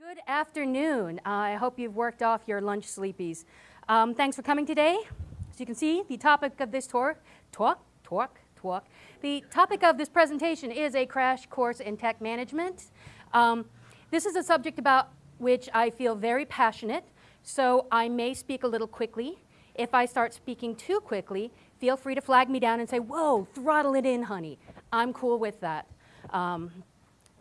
Good afternoon. I hope you've worked off your lunch sleepies. Um, thanks for coming today. As you can see, the topic of this tour, talk, talk, talk. The topic of this presentation is a crash course in tech management. Um, this is a subject about which I feel very passionate, so I may speak a little quickly. If I start speaking too quickly, feel free to flag me down and say, whoa, throttle it in, honey. I'm cool with that. Um,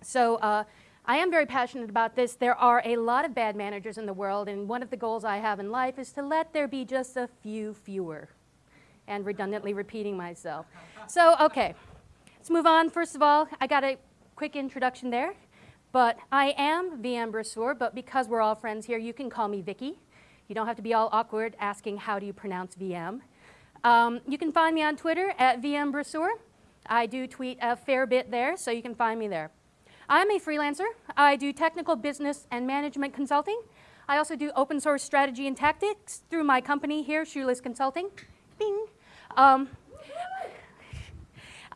so uh, I am very passionate about this. There are a lot of bad managers in the world, and one of the goals I have in life is to let there be just a few fewer. And redundantly repeating myself. So, okay, let's move on. First of all, I got a quick introduction there. But I am VM Brasseur, but because we're all friends here, you can call me Vicky. You don't have to be all awkward asking how do you pronounce VM. Um, you can find me on Twitter at VM Brasseur. I do tweet a fair bit there, so you can find me there. I'm a freelancer. I do technical business and management consulting. I also do open source strategy and tactics through my company here, Shoeless Consulting. Bing. Um,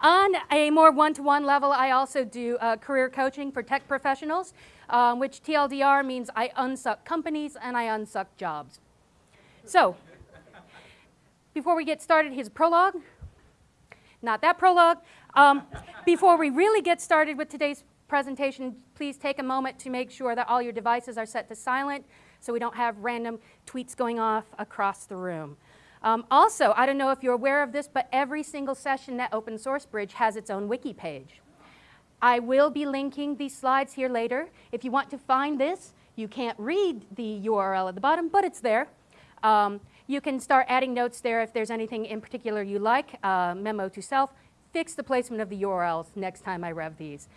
on a more one-to-one -one level, I also do uh, career coaching for tech professionals, um, which TLDR means I unsuck companies and I unsuck jobs. So, before we get started, here's a prologue. Not that prologue. Um, before we really get started with today's presentation, please take a moment to make sure that all your devices are set to silent so we don't have random tweets going off across the room. Um, also, I don't know if you're aware of this, but every single session at Open Source Bridge has its own wiki page. I will be linking these slides here later. If you want to find this, you can't read the URL at the bottom, but it's there. Um, you can start adding notes there if there's anything in particular you like, uh, memo to self, fix the placement of the URLs next time I rev these.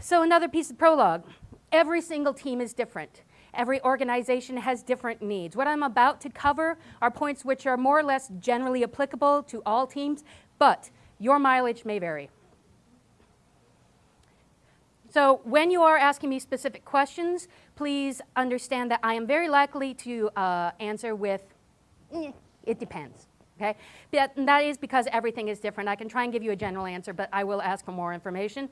So another piece of prologue. Every single team is different. Every organization has different needs. What I'm about to cover are points which are more or less generally applicable to all teams, but your mileage may vary. So when you are asking me specific questions, please understand that I am very likely to uh, answer with, eh, it depends. Okay? That is because everything is different. I can try and give you a general answer, but I will ask for more information.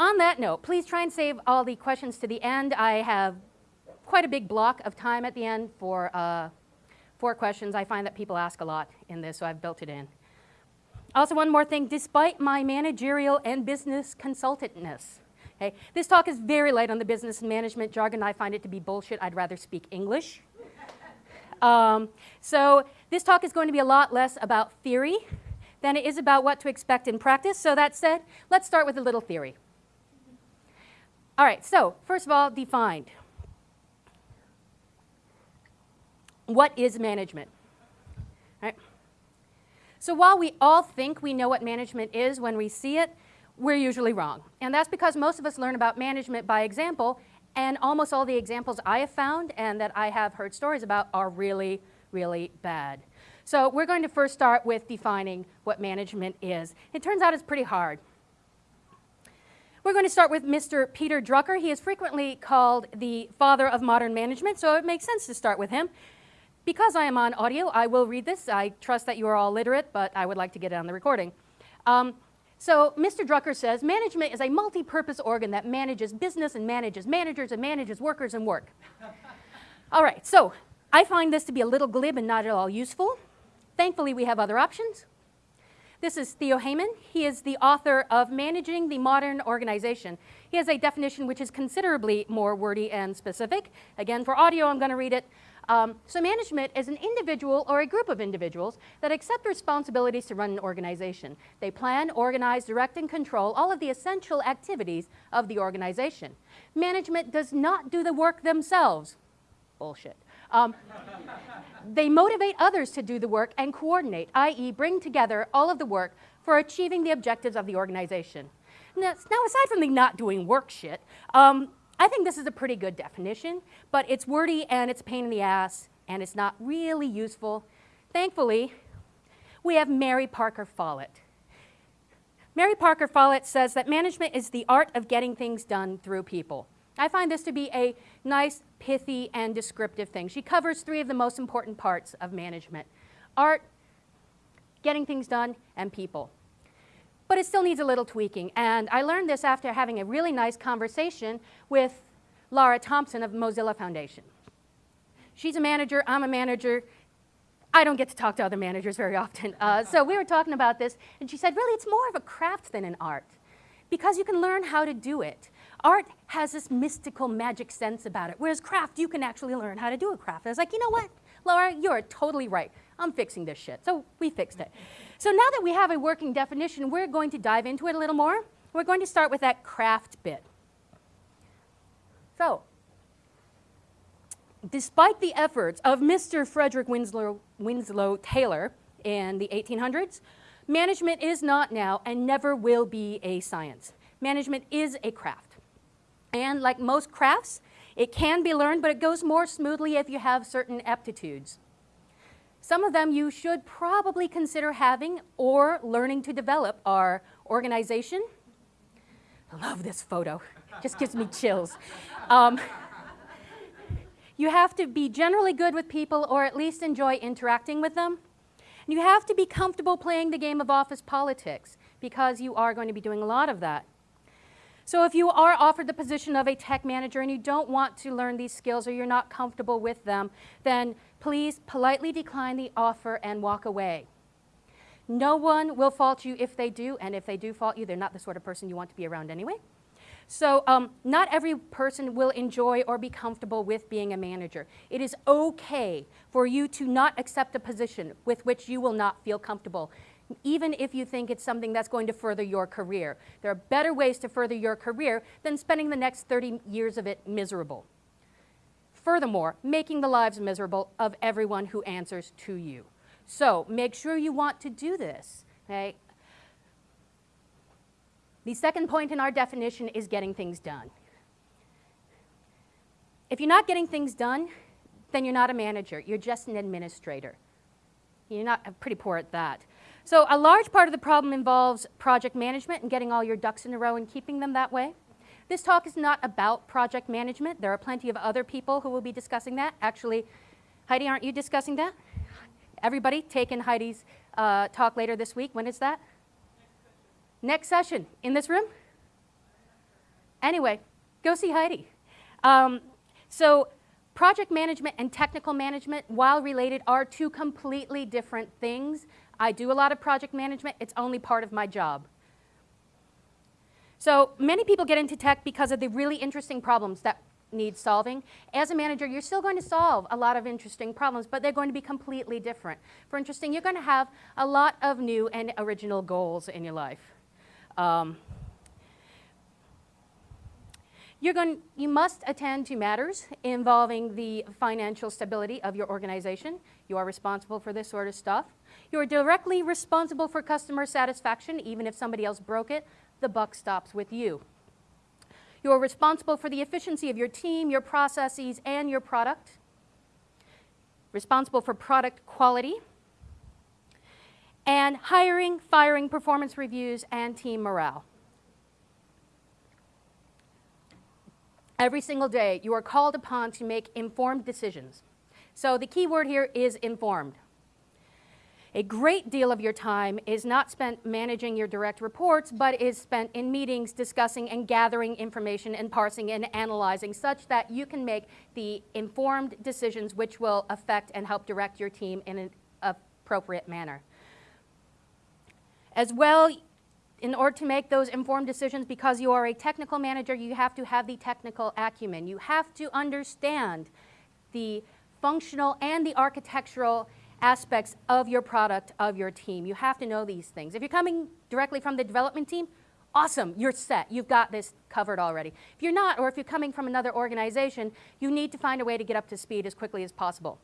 On that note, please try and save all the questions to the end. I have quite a big block of time at the end for, uh, for questions. I find that people ask a lot in this, so I've built it in. Also, one more thing, despite my managerial and business consultantness, okay, this talk is very light on the business and management jargon. I find it to be bullshit. I'd rather speak English. um, so this talk is going to be a lot less about theory than it is about what to expect in practice. So that said, let's start with a little theory. All right, so first of all, defined. What is management? Right. So while we all think we know what management is when we see it, we're usually wrong. And that's because most of us learn about management by example, and almost all the examples I have found and that I have heard stories about are really, really bad. So we're going to first start with defining what management is. It turns out it's pretty hard. We're going to start with Mr. Peter Drucker. He is frequently called the father of modern management, so it makes sense to start with him. Because I am on audio, I will read this. I trust that you are all literate, but I would like to get it on the recording. Um, so Mr. Drucker says, management is a multi-purpose organ that manages business and manages managers and manages workers and work. all right, so I find this to be a little glib and not at all useful. Thankfully, we have other options. This is Theo Haimann. He is the author of Managing the Modern Organization. He has a definition which is considerably more wordy and specific. Again, for audio, I'm going to read it. Um, so management is an individual or a group of individuals that accept responsibilities to run an organization. They plan, organize, direct, and control all of the essential activities of the organization. Management does not do the work themselves. Bullshit. Um, they motivate others to do the work and coordinate, i.e. bring together all of the work for achieving the objectives of the organization. Now, now aside from the not doing work shit, um, I think this is a pretty good definition, but it's wordy and it's a pain in the ass and it's not really useful. Thankfully, we have Mary Parker Follett. Mary Parker Follett says that management is the art of getting things done through people. I find this to be a nice, pithy, and descriptive thing. She covers three of the most important parts of management. Art, getting things done, and people. But it still needs a little tweaking, and I learned this after having a really nice conversation with Laura Thomson of Mozilla Foundation. She's a manager, I'm a manager. I don't get to talk to other managers very often. Uh, so we were talking about this, and she said, really, it's more of a craft than an art because you can learn how to do it. Art has this mystical magic sense about it, whereas craft, you can actually learn how to do a craft. I was like, you know what, Laura, you're totally right. I'm fixing this shit. So we fixed it. So now that we have a working definition, we're going to dive into it a little more. We're going to start with that craft bit. So, despite the efforts of Mr. Frederick Winslow, Winslow Taylor in the 1800s, management is not now and never will be a science. Management is a craft. And like most crafts, it can be learned, but it goes more smoothly if you have certain aptitudes. Some of them you should probably consider having or learning to develop are organization. I love this photo, just gives me chills. Um, you have to be generally good with people or at least enjoy interacting with them. And you have to be comfortable playing the game of office politics because you are going to be doing a lot of that. So if you are offered the position of a tech manager and you don't want to learn these skills or you're not comfortable with them, then please politely decline the offer and walk away. No one will fault you if they do, and if they do fault you, they're not the sort of person you want to be around anyway. So um, not every person will enjoy or be comfortable with being a manager. It is okay for you to not accept a position with which you will not feel comfortable even if you think it's something that's going to further your career. There are better ways to further your career than spending the next 30 years of it miserable. Furthermore, making the lives miserable of everyone who answers to you. So make sure you want to do this. Okay? The second point in our definition is getting things done. If you're not getting things done, then you're not a manager. You're just an administrator. You're not pretty poor at that. So a large part of the problem involves project management and getting all your ducks in a row and keeping them that way. This talk is not about project management. There are plenty of other people who will be discussing that. Actually, Heidi, aren't you discussing that? Everybody take in Heidi's uh, talk later this week. When is that? Next session. In this room? Anyway, go see Heidi. Um, so project management and technical management, while related, are two completely different things. I do a lot of project management. It's only part of my job. So many people get into tech because of the really interesting problems that need solving. As a manager, you're still going to solve a lot of interesting problems, but they're going to be completely different. For interesting, you're going to have a lot of new and original goals in your life. Um, you're going, you must attend to matters involving the financial stability of your organization. You are responsible for this sort of stuff. You are directly responsible for customer satisfaction, even if somebody else broke it, the buck stops with you. You are responsible for the efficiency of your team, your processes, and your product. Responsible for product quality. And hiring, firing, performance reviews, and team morale. Every single day, you are called upon to make informed decisions. So the key word here is informed. A great deal of your time is not spent managing your direct reports, but is spent in meetings discussing and gathering information and parsing and analyzing such that you can make the informed decisions which will affect and help direct your team in an appropriate manner. As well, in order to make those informed decisions, because you are a technical manager, you have to have the technical acumen. You have to understand the functional and the architectural aspects of your product, of your team. You have to know these things. If you're coming directly from the development team, awesome, you're set. You've got this covered already. If you're not, or if you're coming from another organization, you need to find a way to get up to speed as quickly as possible.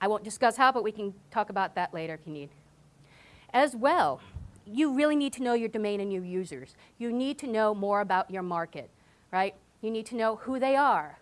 I won't discuss how, but we can talk about that later if you need. As well, you really need to know your domain and your users. You need to know more about your market, right? You need to know who they are,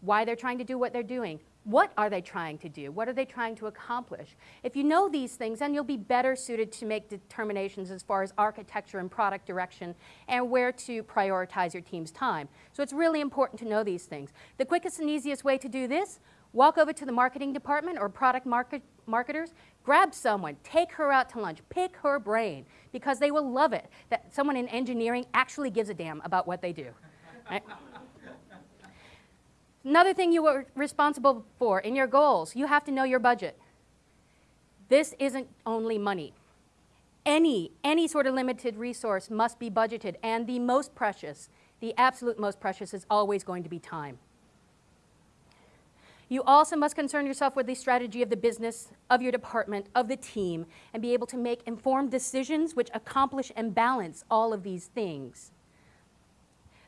why they're trying to do what they're doing, what are they trying to do? What are they trying to accomplish? If you know these things, then you'll be better suited to make determinations as far as architecture and product direction and where to prioritize your team's time. So it's really important to know these things. The quickest and easiest way to do this, walk over to the marketing department or product market, marketers, grab someone, take her out to lunch, pick her brain, because they will love it that someone in engineering actually gives a damn about what they do. Right? Another thing you are responsible for in your goals, you have to know your budget. This isn't only money. Any, any sort of limited resource must be budgeted, and the most precious, the absolute most precious, is always going to be time. You also must concern yourself with the strategy of the business, of your department, of the team, and be able to make informed decisions which accomplish and balance all of these things.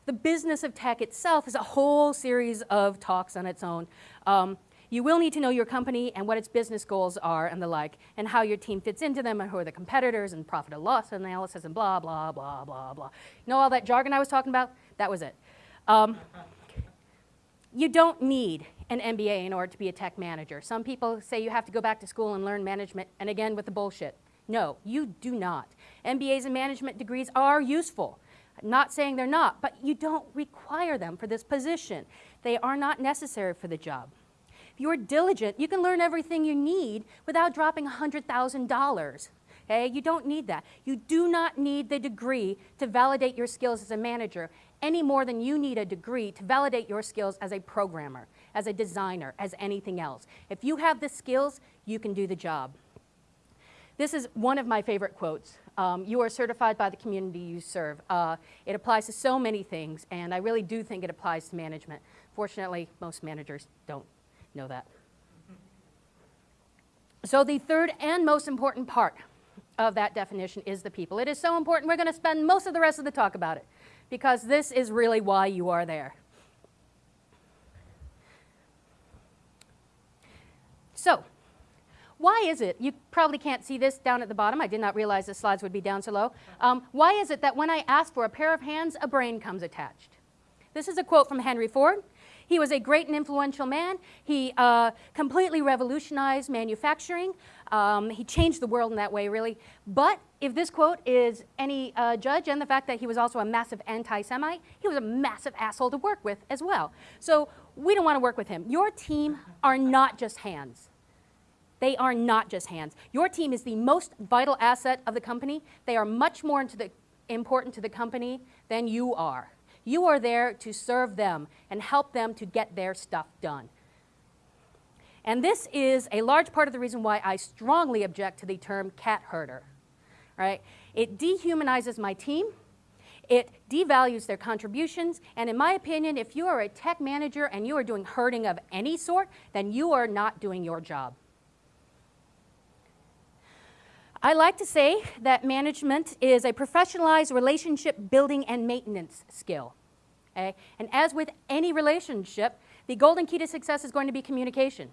The business of tech itself is a whole series of talks on its own. Um, you will need to know your company and what its business goals are and the like, and how your team fits into them, and who are the competitors, and profit and loss analysis, and blah, blah, blah, blah, blah. You know all that jargon I was talking about? That was it. Um, you don't need an MBA in order to be a tech manager. Some people say you have to go back to school and learn management, and again with the bullshit. No, you do not. MBAs and management degrees are useful. Not saying they're not, but you don't require them for this position. They are not necessary for the job. If you're diligent, you can learn everything you need without dropping $100,000. Okay? You don't need that. You do not need the degree to validate your skills as a manager any more than you need a degree to validate your skills as a programmer, as a designer, as anything else. If you have the skills, you can do the job. This is one of my favorite quotes. Um, you are certified by the community you serve. Uh, it applies to so many things, and I really do think it applies to management. Fortunately, most managers don't know that. So the third and most important part of that definition is the people. It is so important we're going to spend most of the rest of the talk about it because this is really why you are there. So, why is it, you probably can't see this down at the bottom, I did not realize the slides would be down so low. Um, why is it that when I ask for a pair of hands, a brain comes attached? This is a quote from Henry Ford. He was a great and influential man. He uh, completely revolutionized manufacturing. Um, he changed the world in that way, really. But if this quote is any uh, judge, and the fact that he was also a massive anti-Semite, he was a massive asshole to work with as well. So we don't want to work with him. Your team are not just hands. They are not just hands. Your team is the most vital asset of the company. They are much more the, important to the company than you are. You are there to serve them and help them to get their stuff done. And this is a large part of the reason why I strongly object to the term cat herder. Right? It dehumanizes my team. It devalues their contributions. And in my opinion, if you are a tech manager and you are doing herding of any sort, then you are not doing your job. I like to say that management is a professionalized relationship building and maintenance skill. Okay? And as with any relationship, the golden key to success is going to be communication.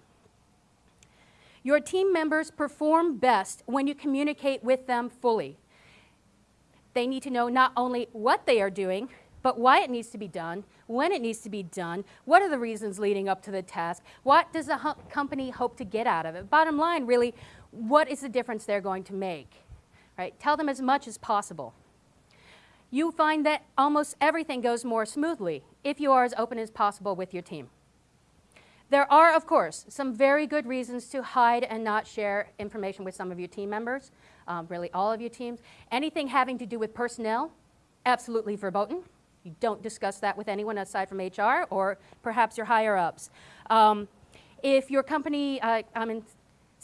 Your team members perform best when you communicate with them fully. They need to know not only what they are doing, but why it needs to be done, when it needs to be done, what are the reasons leading up to the task, what does the company hope to get out of it. Bottom line, really, what is the difference they're going to make? Right? Tell them as much as possible. You find that almost everything goes more smoothly if you are as open as possible with your team. There are, of course, some very good reasons to hide and not share information with some of your team members, um, really all of your teams. Anything having to do with personnel, absolutely verboten. You don't discuss that with anyone aside from HR or perhaps your higher ups. Um, if your company, uh, I'm in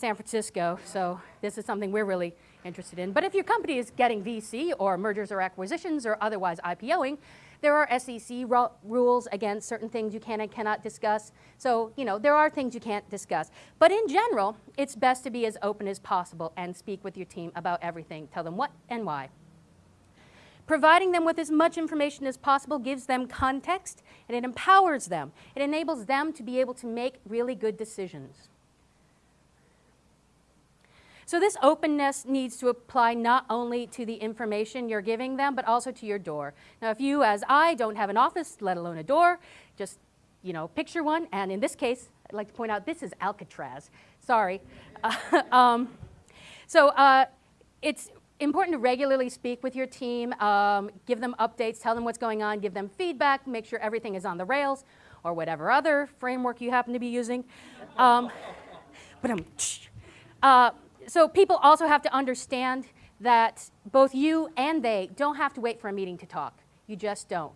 San Francisco, so this is something we're really interested in. But if your company is getting VC or mergers or acquisitions or otherwise IPOing, there are SEC rules against certain things you can and cannot discuss. So, you know, there are things you can't discuss. But in general, it's best to be as open as possible and speak with your team about everything. Tell them what and why. Providing them with as much information as possible gives them context and it empowers them. It enables them to be able to make really good decisions. So this openness needs to apply not only to the information you're giving them, but also to your door. Now, if you, as I, don't have an office, let alone a door, just, you know, picture one. And in this case, I'd like to point out this is Alcatraz. Sorry. Uh, um, so uh, it's important to regularly speak with your team, um, give them updates, tell them what's going on, give them feedback, make sure everything is on the rails, or whatever other framework you happen to be using. Um, but um, uh, so people also have to understand that both you and they don't have to wait for a meeting to talk. You just don't.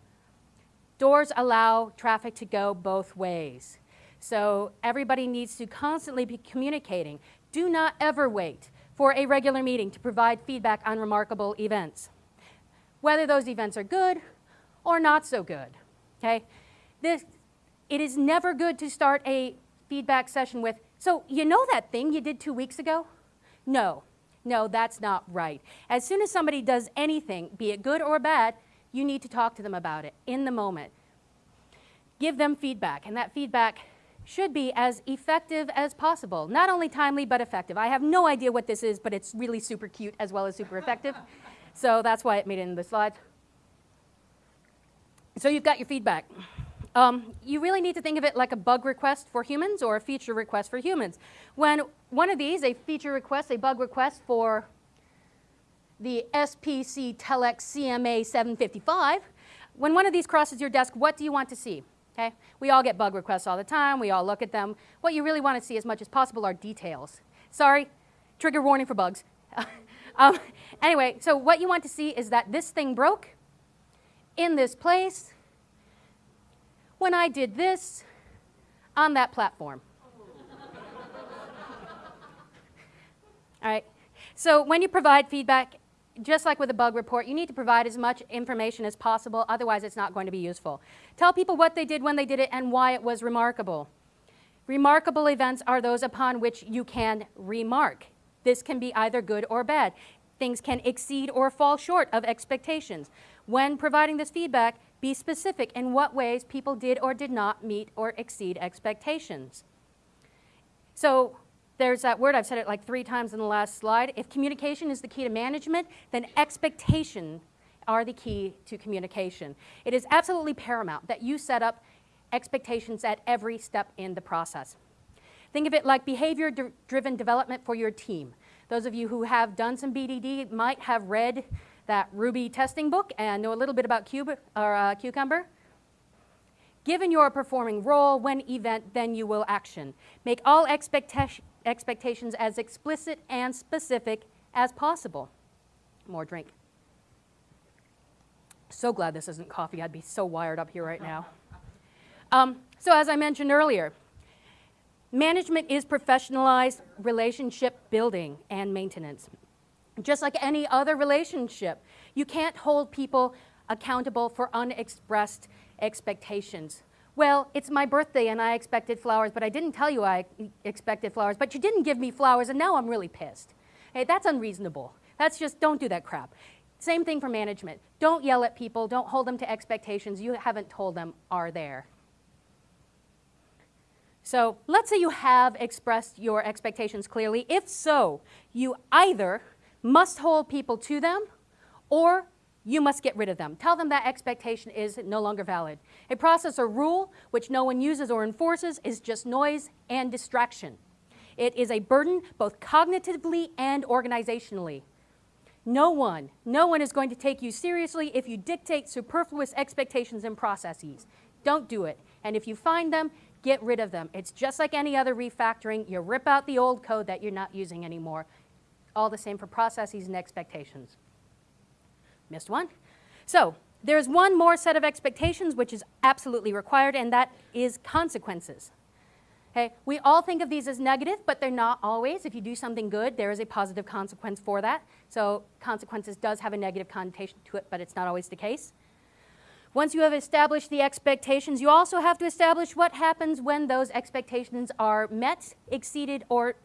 Doors allow traffic to go both ways. So everybody needs to constantly be communicating. Do not ever wait for a regular meeting to provide feedback on remarkable events, whether those events are good or not so good. Okay? This, it is never good to start a feedback session with, so you know that thing you did two weeks ago? No, no, that's not right. As soon as somebody does anything, be it good or bad, you need to talk to them about it in the moment. Give them feedback, and that feedback should be as effective as possible. Not only timely, but effective. I have no idea what this is, but it's really super cute as well as super effective. so that's why it made it in the slides. So you've got your feedback. Um, you really need to think of it like a bug request for humans or a feature request for humans. When one of these, a feature request, a bug request for the SPC Telex CMA 755, when one of these crosses your desk, what do you want to see? Okay? We all get bug requests all the time. We all look at them. What you really want to see as much as possible are details. Sorry, trigger warning for bugs. um, anyway, so what you want to see is that this thing broke in this place when I did this on that platform. all right. So when you provide feedback, just like with a bug report, you need to provide as much information as possible, otherwise it's not going to be useful. Tell people what they did when they did it and why it was remarkable. Remarkable events are those upon which you can remark. This can be either good or bad. Things can exceed or fall short of expectations. When providing this feedback, be specific in what ways people did or did not meet or exceed expectations. So there's that word, I've said it like three times in the last slide. If communication is the key to management, then expectation are the key to communication. It is absolutely paramount that you set up expectations at every step in the process. Think of it like behavior-driven development for your team. Those of you who have done some BDD might have read that Ruby testing book and know a little bit about Cube, or, uh, Cucumber. Given your performing role, when event, then you will action. Make all expectations expectations as explicit and specific as possible. More drink. So glad this isn't coffee. I'd be so wired up here right now. Um, so as I mentioned earlier, management is professionalized relationship building and maintenance. Just like any other relationship, you can't hold people accountable for unexpressed expectations. Well, it's my birthday and I expected flowers, but I didn't tell you I expected flowers, but you didn't give me flowers and now I'm really pissed. Hey, that's unreasonable. That's just, don't do that crap. Same thing for management. Don't yell at people, don't hold them to expectations you haven't told them are there. So let's say you have expressed your expectations clearly. If so, you either must hold people to them or you must get rid of them. Tell them that expectation is no longer valid. A process or rule which no one uses or enforces is just noise and distraction. It is a burden both cognitively and organizationally. No one, no one is going to take you seriously if you dictate superfluous expectations and processes. Don't do it. And if you find them, get rid of them. It's just like any other refactoring. You rip out the old code that you're not using anymore. All the same for processes and expectations. Missed one. So there's one more set of expectations which is absolutely required, and that is consequences. Okay? We all think of these as negative, but they're not always. If you do something good, there is a positive consequence for that. So consequences does have a negative connotation to it, but it's not always the case. Once you have established the expectations, you also have to establish what happens when those expectations are met, exceeded, or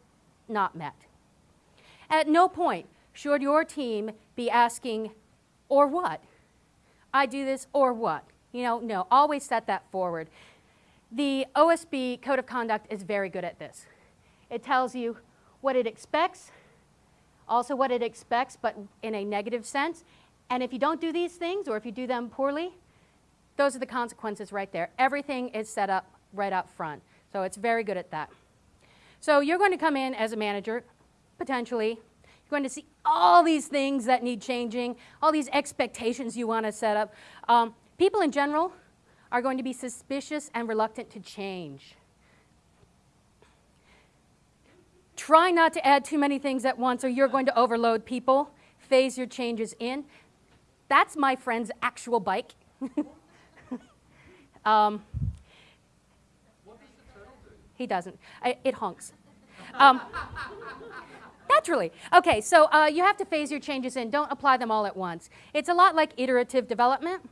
not met. At no point should your team be asking, or what? I do this or what? You know, no, always set that forward. The OSB Code of Conduct is very good at this. It tells you what it expects, also what it expects, but in a negative sense. And if you don't do these things, or if you do them poorly, those are the consequences right there. Everything is set up right up front. So it's very good at that. So you're going to come in as a manager, potentially, you're going to see all these things that need changing, all these expectations you want to set up. Um, people in general are going to be suspicious and reluctant to change. Try not to add too many things at once or you're going to overload people. Phase your changes in. That's my friend's actual bike. Um, he doesn't. I, it honks. Um, naturally. Okay, so uh, you have to phase your changes in. Don't apply them all at once. It's a lot like iterative development.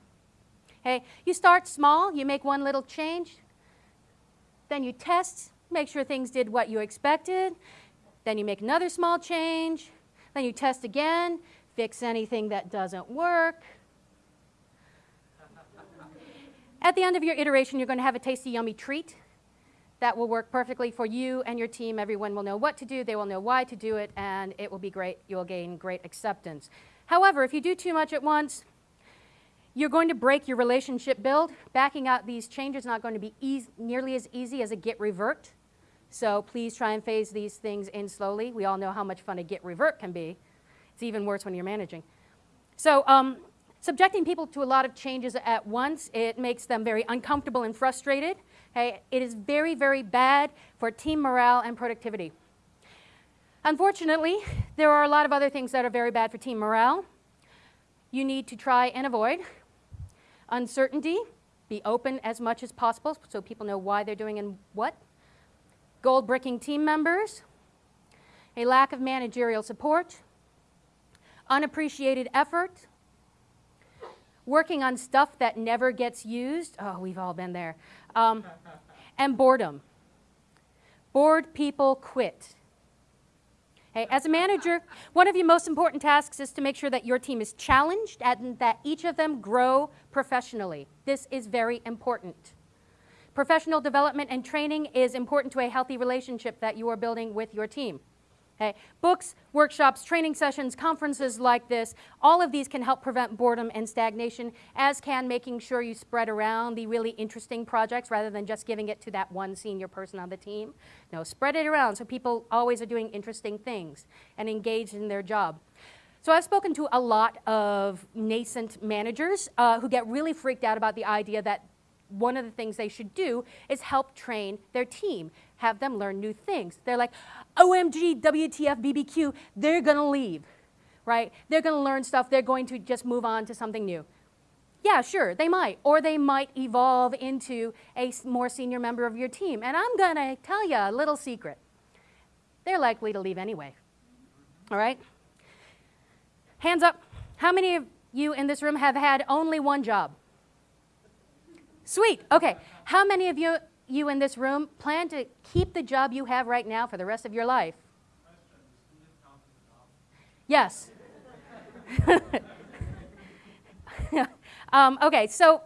Okay, you start small, you make one little change, then you test, make sure things did what you expected, then you make another small change, then you test again, fix anything that doesn't work. At the end of your iteration, you're going to have a tasty, yummy treat that will work perfectly for you and your team. Everyone will know what to do, they will know why to do it, and it will be great. You'll gain great acceptance. However, if you do too much at once, you're going to break your relationship build. Backing out these changes is not going to be nearly as easy as a git revert. So please try and phase these things in slowly. We all know how much fun a git revert can be. It's even worse when you're managing. So um, subjecting people to a lot of changes at once, it makes them very uncomfortable and frustrated. Okay? It is very, very bad for team morale and productivity. Unfortunately, there are a lot of other things that are very bad for team morale. You need to try and avoid uncertainty, be open as much as possible so people know why they're doing and what. Gold bricking team members, a lack of managerial support, unappreciated effort, working on stuff that never gets used. Oh, we've all been there. Um, and boredom. Bored people quit. Hey, as a manager, one of your most important tasks is to make sure that your team is challenged and that each of them grow professionally. This is very important. Professional development and training is important to a healthy relationship that you are building with your team. Books, workshops, training sessions, conferences like this, all of these can help prevent boredom and stagnation, as can making sure you spread around the really interesting projects rather than just giving it to that one senior person on the team. No, spread it around so people always are doing interesting things and engaged in their job. So I've spoken to a lot of nascent managers uh, who get really freaked out about the idea that one of the things they should do is help train their team, have them learn new things. They're like, OMG, WTF, BBQ, they're to leave, right? They're to learn stuff. They're going to just move on to something new. Yeah, sure, they might. Or they might evolve into a more senior member of your team. And I'm to tell you a little secret. They're likely to leave anyway. All right? Hands up. How many of you in this room have had only one job? Sweet. Okay. How many of you you in this room plan to keep the job you have right now for the rest of your life? Yes. um, okay, so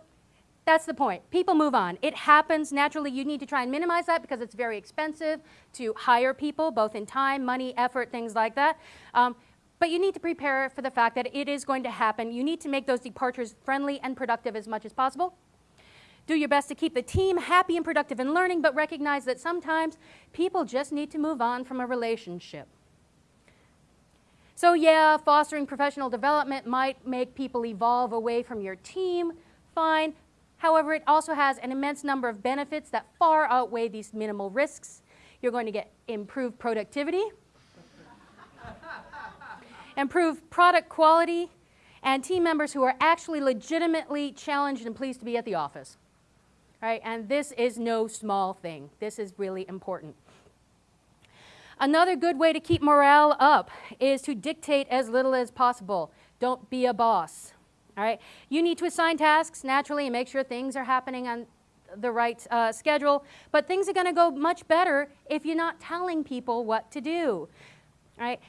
that's the point. People move on. It happens naturally. You need to try and minimize that because it's very expensive to hire people, both in time, money, effort, things like that. Um, but you need to prepare for the fact that it is going to happen. You need to make those departures friendly and productive as much as possible. Do your best to keep the team happy and productive in learning, but recognize that sometimes people just need to move on from a relationship. So yeah, fostering professional development might make people evolve away from your team, fine. However, it also has an immense number of benefits that far outweigh these minimal risks. You're going to get improved productivity, improved product quality, and team members who are actually legitimately challenged and pleased to be at the office right? And this is no small thing. This is really important. Another good way to keep morale up is to dictate as little as possible. Don't be a boss, all right? You need to assign tasks naturally and make sure things are happening on the right uh, schedule, but things are going to go much better if you're not telling people what to do, all right?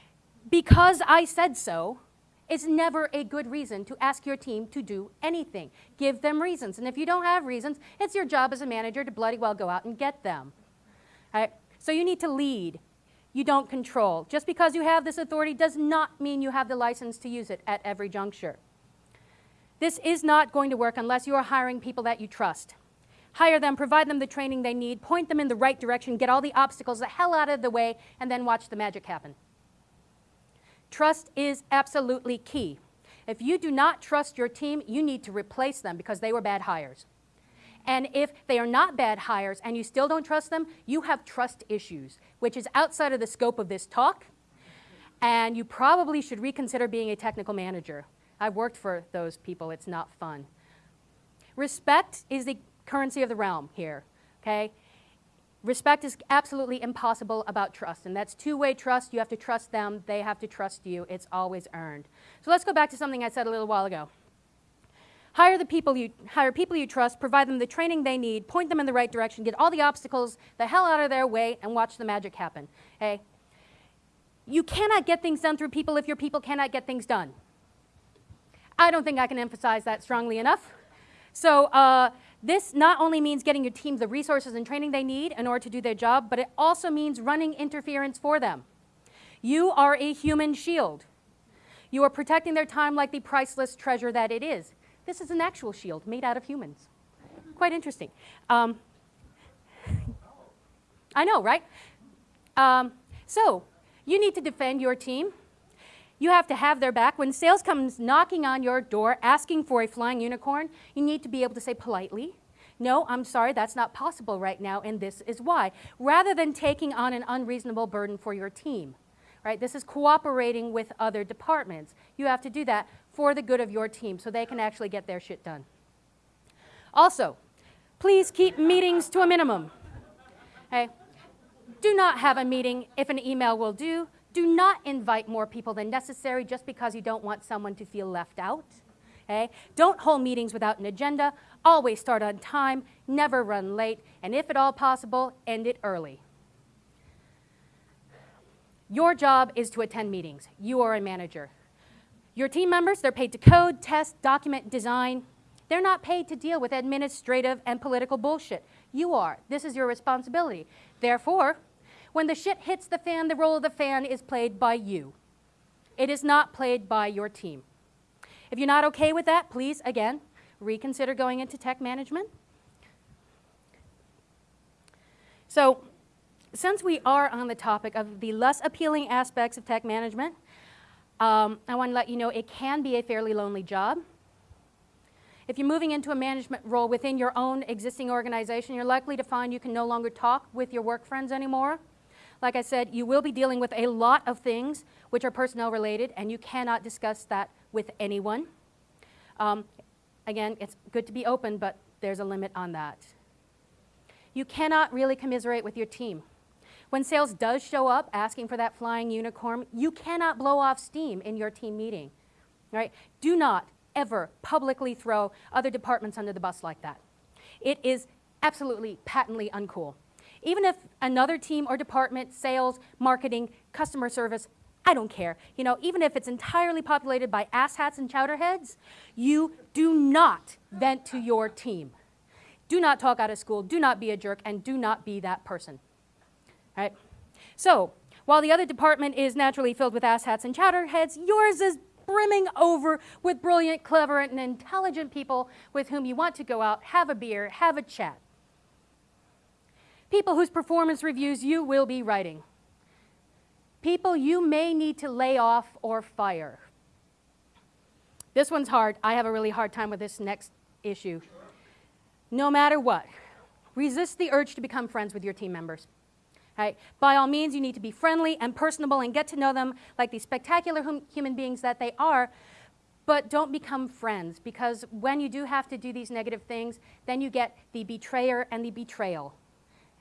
Because I said so, it's never a good reason to ask your team to do anything. Give them reasons. And if you don't have reasons, it's your job as a manager to bloody well go out and get them. Right? So you need to lead. You don't control. Just because you have this authority does not mean you have the license to use it at every juncture. This is not going to work unless you are hiring people that you trust. Hire them, provide them the training they need, point them in the right direction, get all the obstacles the hell out of the way, and then watch the magic happen. Trust is absolutely key. If you do not trust your team, you need to replace them because they were bad hires. And if they are not bad hires and you still don't trust them, you have trust issues, which is outside of the scope of this talk. And you probably should reconsider being a technical manager. I've worked for those people, it's not fun. Respect is the currency of the realm here, okay? Respect is absolutely impossible about trust, and that's two-way trust. You have to trust them, they have to trust you. It's always earned. So let's go back to something I said a little while ago. Hire the people you hire people you trust, provide them the training they need, point them in the right direction, get all the obstacles the hell out of their way, and watch the magic happen. Hey, You cannot get things done through people if your people cannot get things done. I don't think I can emphasize that strongly enough. So uh, this not only means getting your team the resources and training they need in order to do their job, but it also means running interference for them. You are a human shield. You are protecting their time like the priceless treasure that it is. This is an actual shield made out of humans. Quite interesting. Um, I know, right? Um, so, you need to defend your team. You have to have their back. When sales comes knocking on your door asking for a flying unicorn, you need to be able to say politely, no, I'm sorry, that's not possible right now, and this is why, rather than taking on an unreasonable burden for your team. Right? This is cooperating with other departments. You have to do that for the good of your team so they can actually get their shit done. Also, please keep meetings to a minimum. Okay? Do not have a meeting if an email will do. Do not invite more people than necessary just because you don't want someone to feel left out. Okay? Don't hold meetings without an agenda. Always start on time, never run late, and if at all possible, end it early. Your job is to attend meetings. You are a manager. Your team members, they're paid to code, test, document, design. They're not paid to deal with administrative and political bullshit. You are. This is your responsibility. Therefore, when the shit hits the fan, the role of the fan is played by you. It is not played by your team. If you're not okay with that, please, again, reconsider going into tech management. So, since we are on the topic of the less appealing aspects of tech management, um, I want to let you know it can be a fairly lonely job. If you're moving into a management role within your own existing organization, you're likely to find you can no longer talk with your work friends anymore. Like I said, you will be dealing with a lot of things which are personnel related, and you cannot discuss that with anyone. Um, again, it's good to be open, but there's a limit on that. You cannot really commiserate with your team. When sales does show up asking for that flying unicorn, you cannot blow off steam in your team meeting. Right? Do not ever publicly throw other departments under the bus like that. It is absolutely patently uncool. Even if another team or department, sales, marketing, customer service, I don't care. You know, even if it's entirely populated by asshats and chowderheads, you do not vent to your team. Do not talk out of school, do not be a jerk, and do not be that person. Right? So, while the other department is naturally filled with asshats and chowderheads, yours is brimming over with brilliant, clever, and intelligent people with whom you want to go out, have a beer, have a chat people whose performance reviews you will be writing, people you may need to lay off or fire. This one's hard. I have a really hard time with this next issue. No matter what, resist the urge to become friends with your team members. Right? By all means, you need to be friendly and personable and get to know them like the spectacular hum human beings that they are, but don't become friends because when you do have to do these negative things, then you get the betrayer and the betrayal.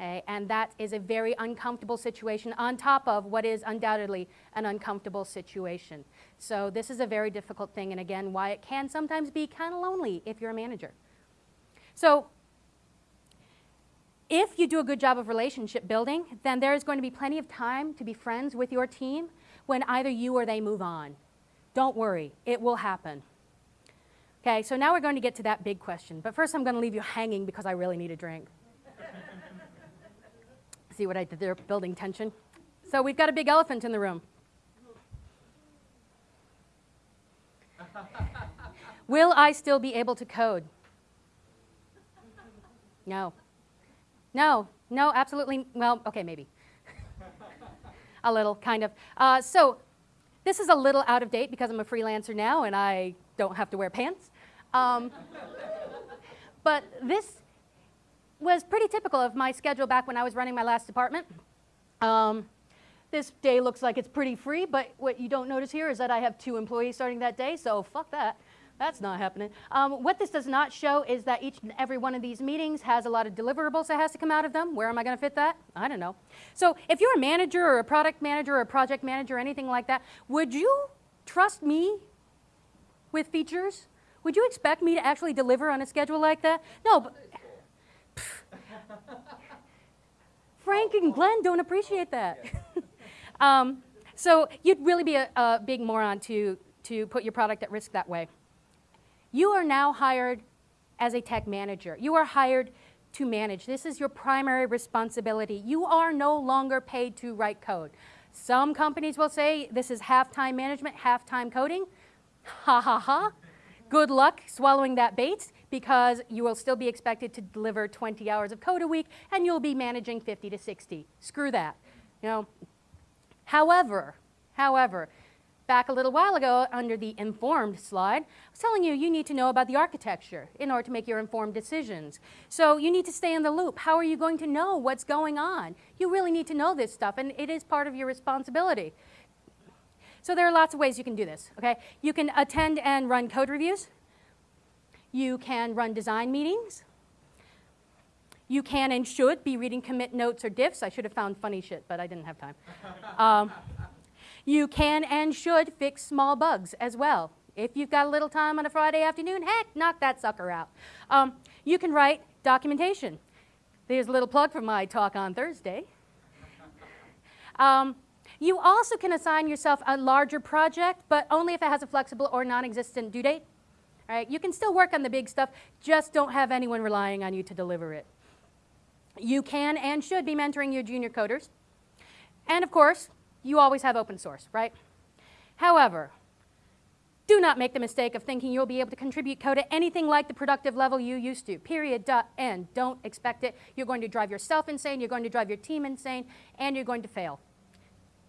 Okay? And that is a very uncomfortable situation on top of what is undoubtedly an uncomfortable situation. So this is a very difficult thing, and again, why it can sometimes be kind of lonely if you're a manager. So if you do a good job of relationship building, then there is going to be plenty of time to be friends with your team when either you or they move on. Don't worry, it will happen. Okay, so now we're going to get to that big question. But first, I'm going to leave you hanging because I really need a drink. See what I did there, building tension? So we've got a big elephant in the room. Will I still be able to code? No. No, no, absolutely. Well, okay, maybe. a little, kind of. Uh, so this is a little out of date because I'm a freelancer now and I don't have to wear pants. Um, but this was pretty typical of my schedule back when I was running my last department. Um, this day looks like it's pretty free, but what you don't notice here is that I have two employees starting that day, so fuck that. That's not happening. Um, what this does not show is that each and every one of these meetings has a lot of deliverables that has to come out of them. Where am I going to fit that? I don't know. So if you're a manager or a product manager or a project manager or anything like that, would you trust me with features? Would you expect me to actually deliver on a schedule like that? No, but Frank and Glenn don't appreciate that. um, so you'd really be a, a big moron to, to put your product at risk that way. You are now hired as a tech manager. You are hired to manage. This is your primary responsibility. You are no longer paid to write code. Some companies will say this is half-time management, half-time coding. Ha ha ha. Good luck swallowing that bait because you will still be expected to deliver 20 hours of code a week and you'll be managing 50 to 60. Screw that. You know. However, however, back a little while ago under the informed slide, I was telling you you need to know about the architecture in order to make your informed decisions. So you need to stay in the loop. How are you going to know what's going on? You really need to know this stuff, and it is part of your responsibility. So there are lots of ways you can do this, okay? You can attend and run code reviews. You can run design meetings. You can and should be reading commit notes or diffs. I should have found funny shit, but I didn't have time. Um, you can and should fix small bugs as well. If you've got a little time on a Friday afternoon, heck, knock that sucker out. Um, you can write documentation. There's a little plug for my talk on Thursday. Um, you also can assign yourself a larger project, but only if it has a flexible or non-existent due date. Right? You can still work on the big stuff, just don't have anyone relying on you to deliver it. You can and should be mentoring your junior coders. And of course, you always have open source, right? However, do not make the mistake of thinking you'll be able to contribute code at anything like the productive level you used to. Period. Dot, end. Don't expect it. You're going to drive yourself insane, you're going to drive your team insane, and you're going to fail.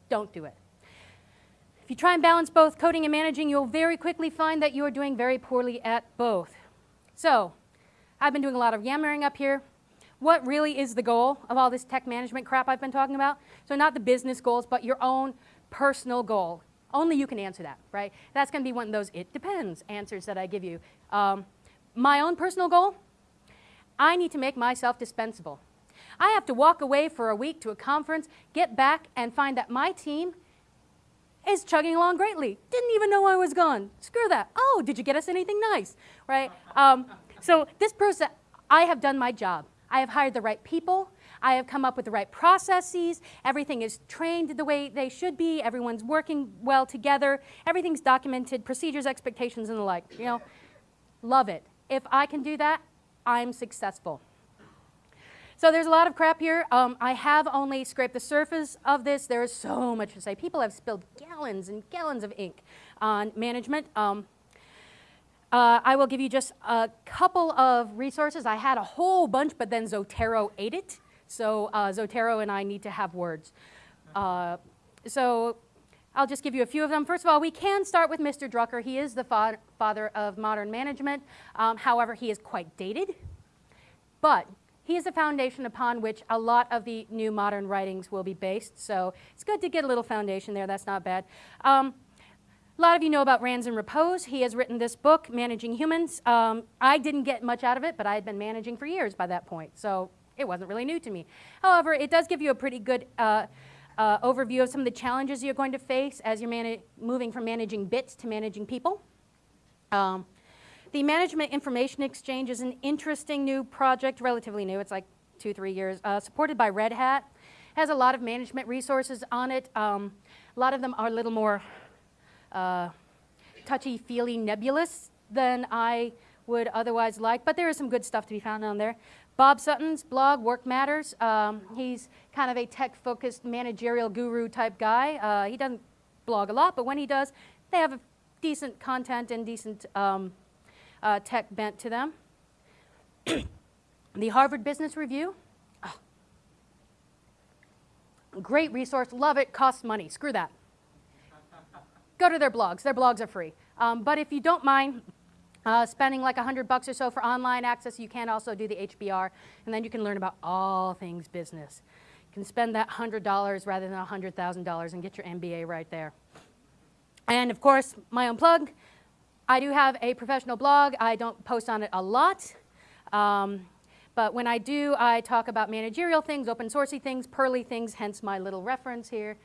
Don't do it. If you try and balance both coding and managing, you'll very quickly find that you are doing very poorly at both. So, I've been doing a lot of yammering up here what really is the goal of all this tech management crap I've been talking about? So not the business goals, but your own personal goal. Only you can answer that, right? That's going to be one of those it depends answers that I give you. Um, my own personal goal, I need to make myself dispensable. I have to walk away for a week to a conference, get back, and find that my team is chugging along greatly. Didn't even know I was gone. Screw that. Oh, did you get us anything nice? Right? Um, so this person, I have done my job. I have hired the right people. I have come up with the right processes. Everything is trained the way they should be. Everyone's working well together. Everything's documented, procedures, expectations, and the like. You know, love it. If I can do that, I'm successful. So there's a lot of crap here. Um, I have only scraped the surface of this. There is so much to say. People have spilled gallons and gallons of ink on management. Um, uh, I will give you just a couple of resources. I had a whole bunch, but then Zotero ate it. So uh, Zotero and I need to have words. Uh, so I'll just give you a few of them. First of all, we can start with Mr. Drucker. He is the fa father of modern management. Um, however, he is quite dated. But he is the foundation upon which a lot of the new modern writings will be based. So it's good to get a little foundation there. That's not bad. Um, a lot of you know about Rands in Repose. He has written this book, Managing Humans. Um, I didn't get much out of it, but I had been managing for years by that point, so it wasn't really new to me. However, it does give you a pretty good uh, uh, overview of some of the challenges you're going to face as you're moving from managing bits to managing people. Um, the Management Information Exchange is an interesting new project, relatively new. It's like two, three years, uh, supported by Red Hat. Has a lot of management resources on it. Um, a lot of them are a little more uh, touchy-feely nebulous than I would otherwise like, but there is some good stuff to be found on there. Bob Sutton's blog, Work Matters, um, he's kind of a tech-focused managerial guru type guy. Uh, he doesn't blog a lot, but when he does, they have decent content and decent um, uh, tech bent to them. the Harvard Business Review, oh. great resource, love it, costs money, screw that go to their blogs. Their blogs are free. Um, but if you don't mind uh, spending like 100 bucks or so for online access, you can also do the HBR, and then you can learn about all things business. You can spend that $100 rather than $100,000 and get your MBA right there. And of course, my own plug, I do have a professional blog. I don't post on it a lot. Um, but when I do, I talk about managerial things, open sourcey things, Perly things, hence my little reference here.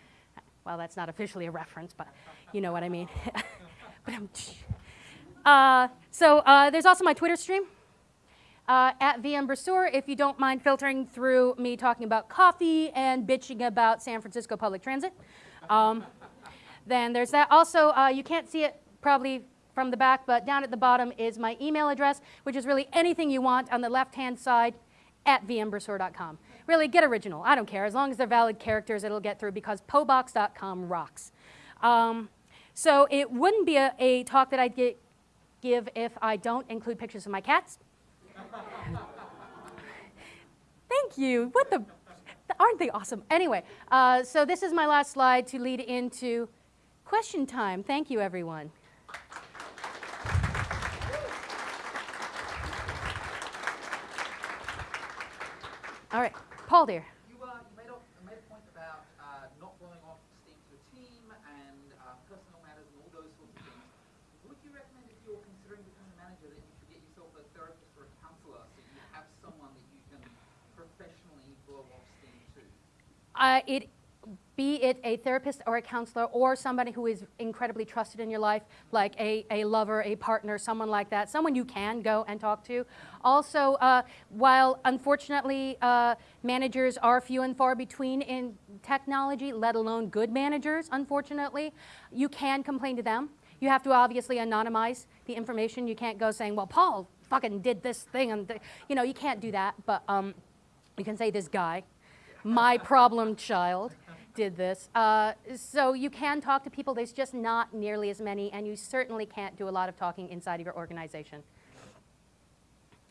Well, that's not officially a reference, but you know what I mean. uh, so uh, there's also my Twitter stream. Uh, at VM Brasseur, if you don't mind filtering through me talking about coffee and bitching about San Francisco public transit. Um, then there's that. Also, uh, you can't see it probably from the back, but down at the bottom is my email address, which is really anything you want on the left-hand side at vmbrasseur.com. Really, get original. I don't care. As long as they're valid characters, it'll get through because pobox.com rocks. Um, so it wouldn't be a, a talk that I'd get, give if I don't include pictures of my cats. Thank you. What the? Aren't they awesome? Anyway, uh, so this is my last slide to lead into question time. Thank you, everyone. All right, Paul, dear. You, uh, you made, a, made a point about uh, not blowing off steam to a team and uh, personal matters and all those sorts of things. Would you recommend if you're considering becoming a manager that you should get yourself a therapist or a counselor so you have someone that you can professionally blow off steam to? Uh, it be it a therapist or a counselor or somebody who is incredibly trusted in your life, like a, a lover, a partner, someone like that, someone you can go and talk to. Also, uh, while unfortunately uh, managers are few and far between in technology, let alone good managers, unfortunately, you can complain to them. You have to obviously anonymize the information. You can't go saying, well, Paul fucking did this thing. and You know, you can't do that, but um, you can say this guy, my problem child did this. Uh, so you can talk to people, there's just not nearly as many, and you certainly can't do a lot of talking inside of your organization.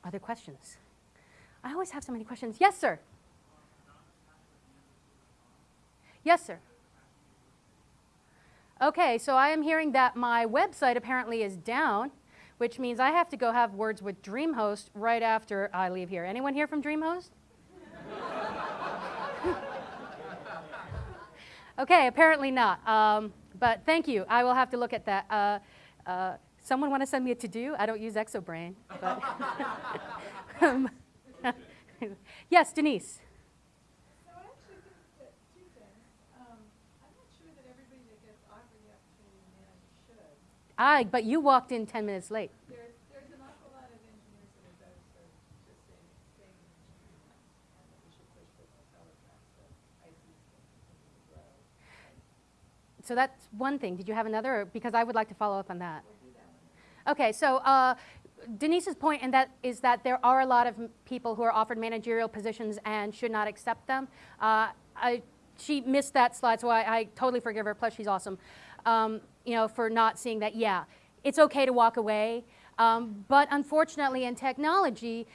Other questions? I always have so many questions. Yes, sir. Yes, sir. Okay, so I am hearing that my website apparently is down, which means I have to go have words with DreamHost right after I leave here. Anyone here from DreamHost? Okay, apparently not. Um, but thank you. I will have to look at that. Uh, uh, someone want to send me a to-do? I don't use Exobrain. But um, yes, Denise. I, but you walked in 10 minutes late. So that's one thing. Did you have another? Because I would like to follow up on that. Okay, so uh, Denise's point in that is that there are a lot of people who are offered managerial positions and should not accept them. Uh, I, she missed that slide, so I, I, totally forgive her. Plus, she's awesome. Um, you know, for not seeing that. Yeah, it's okay to walk away. Um, but unfortunately, in technology,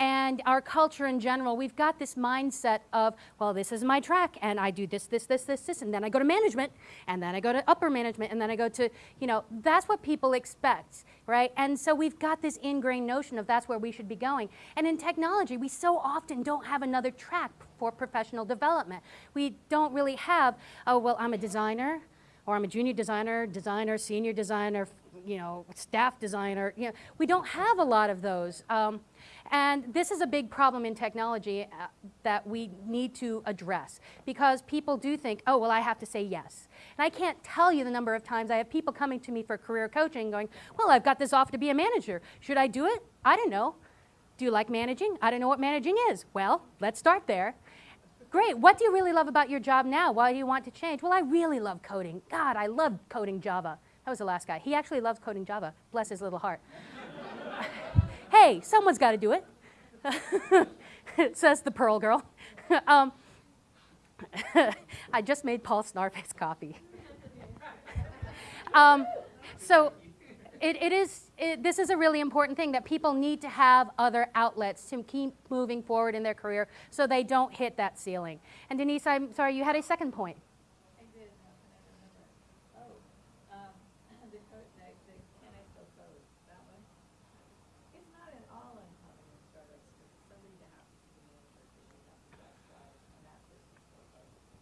and our culture in general, we've got this mindset of, well, this is my track, and I do this, this, this, this, this, and then I go to management, and then I go to upper management, and then I go to, you know, that's what people expect, right? And so we've got this ingrained notion of that's where we should be going. And in technology, we so often don't have another track for professional development. We don't really have, oh, well, I'm a designer, or I'm a junior designer, designer, senior designer, you know, staff designer. You know, we don't have a lot of those. Um, and this is a big problem in technology uh, that we need to address because people do think, oh, well, I have to say yes. And I can't tell you the number of times I have people coming to me for career coaching going, well, I've got this offer to be a manager. Should I do it? I don't know. Do you like managing? I don't know what managing is. Well, let's start there. Great. What do you really love about your job now? Why do you want to change? Well, I really love coding. God, I love coding Java. Was the last guy. He actually loves coding Java. Bless his little heart hey, someone's got to do it, says the Perl girl. um, I just made Paul snarf his coffee. um, so it, it is, it, this is a really important thing that people need to have other outlets to keep moving forward in their career so they don't hit that ceiling. And Denise, I'm sorry, you had a second point.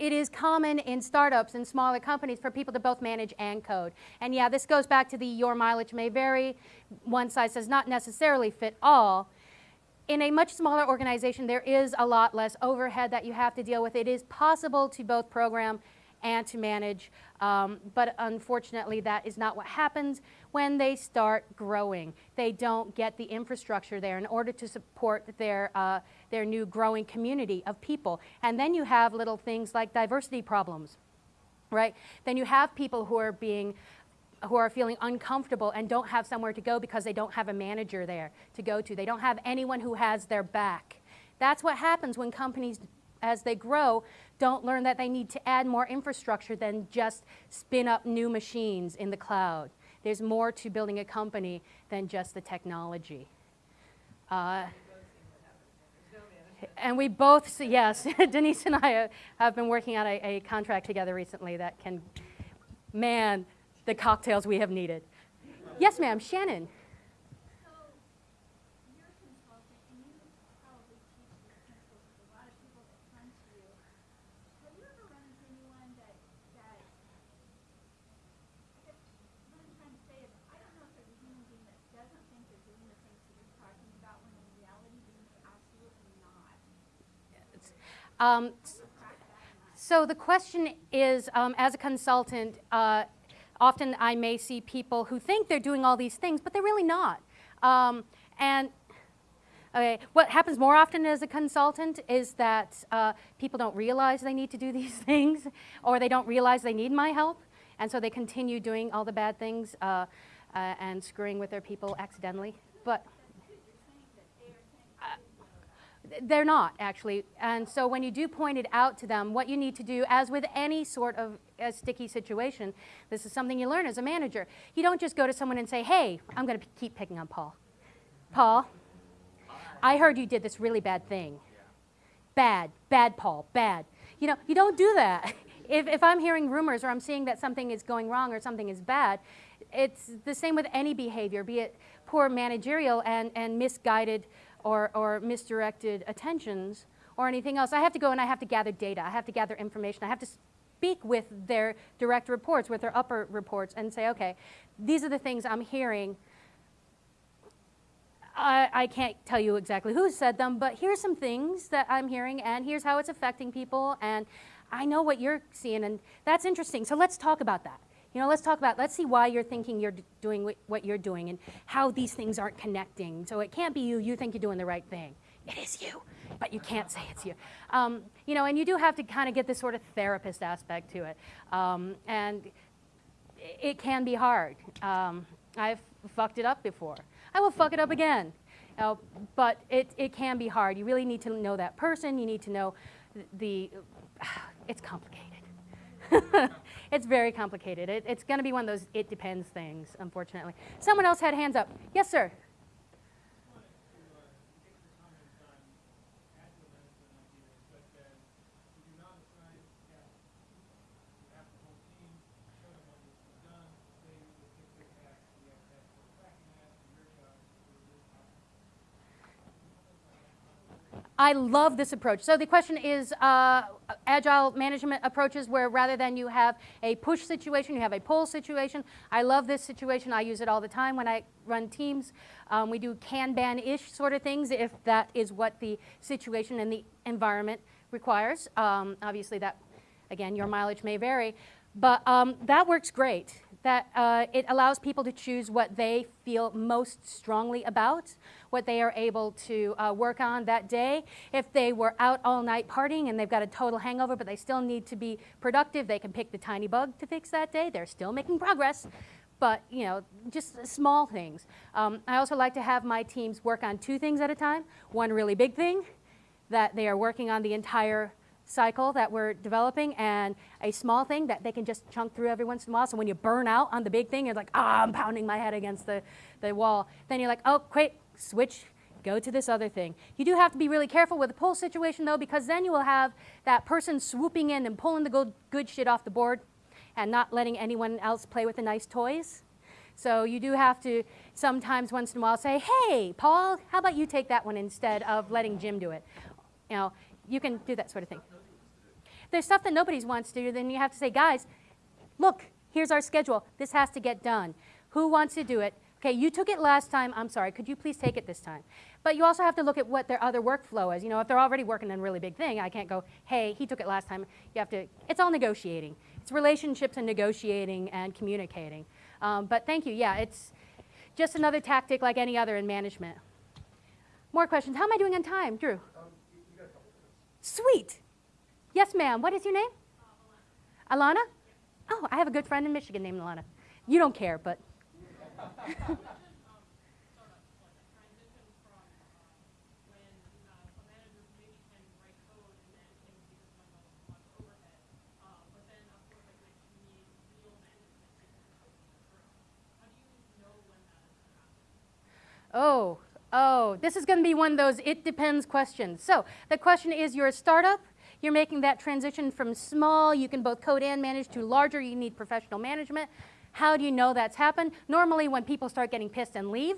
it is common in startups and smaller companies for people to both manage and code. And yeah, this goes back to the your mileage may vary, one size does not necessarily fit all. In a much smaller organization, there is a lot less overhead that you have to deal with. It is possible to both program and to manage, um, but unfortunately that is not what happens when they start growing. They don't get the infrastructure there in order to support their, uh, their new growing community of people. And then you have little things like diversity problems, right? Then you have people who are being who are feeling uncomfortable and don't have somewhere to go because they don't have a manager there to go to. They don't have anyone who has their back. That's what happens when companies, as they grow, don't learn that they need to add more infrastructure than just spin up new machines in the cloud. There's more to building a company than just the technology. Uh, and we both, see, yes, Denise and I have been working on a, a contract together recently that can, man, the cocktails we have needed. Yes, ma'am, Shannon. So, you're a consultant, and you probably teach these principles to a lot of people that come to you. Have you ever run into anyone that, that, I guess, what I'm trying to say is, I don't know if there's a human being that doesn't think they're doing the things that you're talking about, when in reality, they're absolutely not. Um. So the question is, um, as a consultant, uh, often I may see people who think they're doing all these things, but they're really not. Um, and okay, what happens more often as a consultant is that uh, people don't realize they need to do these things, or they don't realize they need my help, and so they continue doing all the bad things uh, uh, and screwing with their people accidentally. But they're not actually. And so when you do point it out to them, what you need to do, as with any sort of a sticky situation, this is something you learn as a manager. You don't just go to someone and say, hey, I'm going to keep picking on Paul. Paul, I heard you did this really bad thing. Bad, bad, Paul, bad. You know, you don't do that. If, if I'm hearing rumors or I'm seeing that something is going wrong or something is bad, it's the same with any behavior, be it poor managerial and, and misguided or, or misdirected attentions or anything else. I have to go and I have to gather data. I have to gather information. I have to speak with their direct reports, with their upper reports, and say, okay, these are the things I'm hearing. I, I can't tell you exactly who said them, but here's some things that I'm hearing, and here's how it's affecting people, and I know what you're seeing, and that's interesting. So let's talk about that. You know, let's talk about, let's see why you're thinking you're doing what you're doing and how these things aren't connecting. So it can't be you, you think you're doing the right thing. It is you, but you can't say it's you. Um, you know, and you do have to kind of get this sort of therapist aspect to it. Um, and it can be hard. Um, I've fucked it up before. I will fuck it up again. But it, it can be hard. You really need to know that person. You need to know the, the it's complicated. it's very complicated. It, it's going to be one of those it depends things, unfortunately. Someone else had hands up. Yes, sir. I love this approach. So the question is uh, agile management approaches where rather than you have a push situation, you have a pull situation. I love this situation. I use it all the time when I run teams. Um, we do Kanban-ish sort of things if that is what the situation and the environment requires. Um, obviously that, again, your mileage may vary. But um, that works great. That uh, it allows people to choose what they feel most strongly about, what they are able to uh, work on that day. If they were out all night partying and they've got a total hangover, but they still need to be productive, they can pick the tiny bug to fix that day. They're still making progress, but you know, just small things. Um, I also like to have my teams work on two things at a time. One really big thing that they are working on the entire cycle that we're developing and a small thing that they can just chunk through every once in a while. So when you burn out on the big thing, you're like, ah, I'm pounding my head against the, the wall. Then you're like, oh, quick, switch, go to this other thing. You do have to be really careful with the pull situation though, because then you will have that person swooping in and pulling the good, good shit off the board. and not letting anyone else play with the nice toys. So you do have to sometimes once in a while say, hey, Paul, how about you take that one instead of letting Jim do it? You know, you can do that sort of thing. There's stuff that nobody wants to do, then you have to say, guys, look, here's our schedule. This has to get done. Who wants to do it? Okay, you took it last time. I'm sorry. Could you please take it this time? But you also have to look at what their other workflow is. You know, if they're already working on a really big thing, I can't go, hey, he took it last time. You have to, it's all negotiating. It's relationships and negotiating and communicating. Um, but thank you. Yeah, it's just another tactic like any other in management. More questions. How am I doing on time, Drew? Sweet. Yes, ma'am. What is your name? Alana. Oh, I have a good friend in Michigan named Alana. You don't care, but. Oh, oh, this is going to be one of those it depends questions. So the question is you're a startup, you're making that transition from small, you can both code and manage, to larger, you need professional management. How do you know that's happened? Normally when people start getting pissed and leave,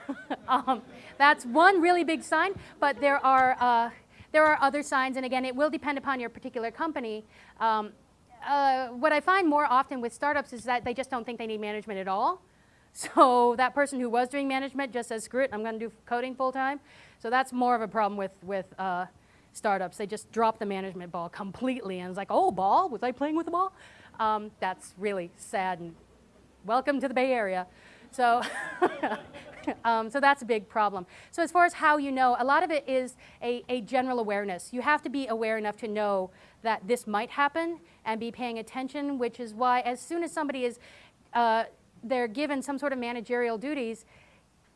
um, that's one really big sign, but there are, uh, there are other signs, and again, it will depend upon your particular company. Um, uh, what I find more often with startups is that they just don't think they need management at all. So that person who was doing management just says, screw it, I'm going to do coding full time. So that's more of a problem with, with uh, startups. They just drop the management ball completely and it's like, oh, ball? Was I playing with the ball? Um, that's really sad and welcome to the Bay Area. So, um, so that's a big problem. So as far as how you know, a lot of it is a, a general awareness. You have to be aware enough to know that this might happen and be paying attention, which is why as soon as somebody is uh, they're given some sort of managerial duties,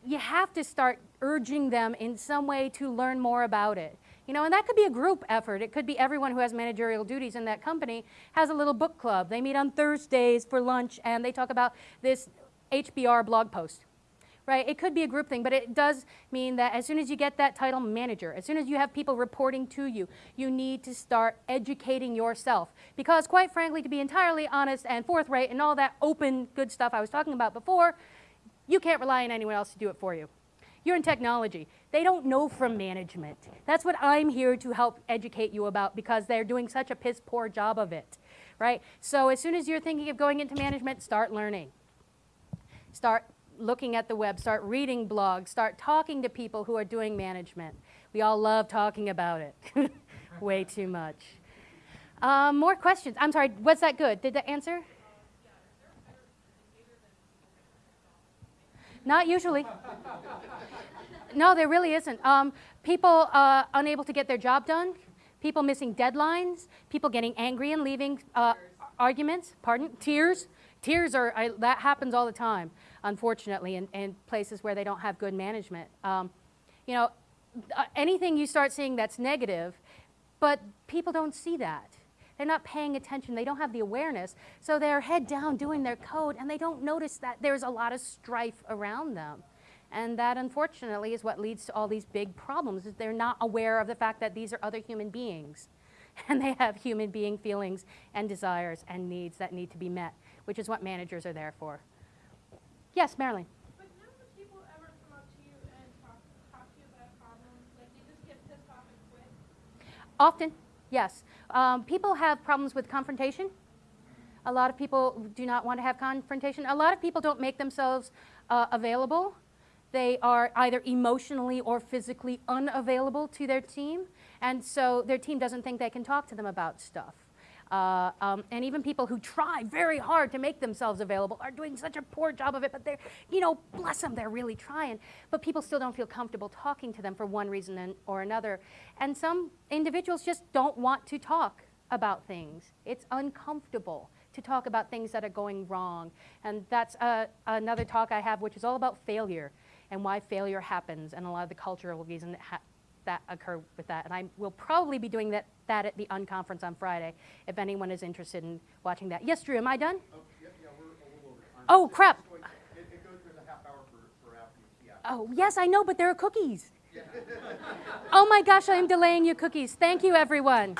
you have to start urging them in some way to learn more about it. You know, and that could be a group effort. It could be everyone who has managerial duties in that company has a little book club. They meet on Thursdays for lunch and they talk about this HBR blog post right? It could be a group thing, but it does mean that as soon as you get that title manager, as soon as you have people reporting to you, you need to start educating yourself. Because quite frankly, to be entirely honest and forthright and all that open good stuff I was talking about before, you can't rely on anyone else to do it for you. You're in technology. They don't know from management. That's what I'm here to help educate you about because they're doing such a piss poor job of it, right? So as soon as you're thinking of going into management, start learning. Start looking at the web, start reading blogs, start talking to people who are doing management. We all love talking about it way too much. Um, more questions. I'm sorry, was that good? Did that answer? Not usually. no, there really isn't. Um, people uh, unable to get their job done, people missing deadlines, people getting angry and leaving uh, arguments, pardon, tears. Tears are, I, that happens all the time unfortunately, in, in places where they don't have good management. Um, you know, uh, anything you start seeing that's negative, but people don't see that. They're not paying attention. They don't have the awareness. So they're head down doing their code, and they don't notice that there's a lot of strife around them. And that, unfortunately, is what leads to all these big problems, is they're not aware of the fact that these are other human beings. And they have human being feelings and desires and needs that need to be met, which is what managers are there for. Yes, Marilyn. But none of the people ever come up to you and talk, talk to you about a problem? Like they just get pissed off and quit? Often, yes. Um, people have problems with confrontation. A lot of people do not want to have confrontation. A lot of people don't make themselves uh, available. They are either emotionally or physically unavailable to their team, and so their team doesn't think they can talk to them about stuff. Uh, um, and even people who try very hard to make themselves available are doing such a poor job of it, but they're, you know, bless them, they're really trying. But people still don't feel comfortable talking to them for one reason or another. And some individuals just don't want to talk about things. It's uncomfortable to talk about things that are going wrong. And that's uh, another talk I have, which is all about failure and why failure happens and a lot of the cultural reasons that, that occur with that. And I will probably be doing that that at the unconference on Friday, if anyone is interested in watching that. Yes, Drew, am I done? Oh, yeah, yeah, we're a little over. Oh, crap. going- It, it goes through the half hour for, for yeah. Oh, yes, I know, but there are cookies. oh my gosh, I am delaying your cookies. Thank you, everyone.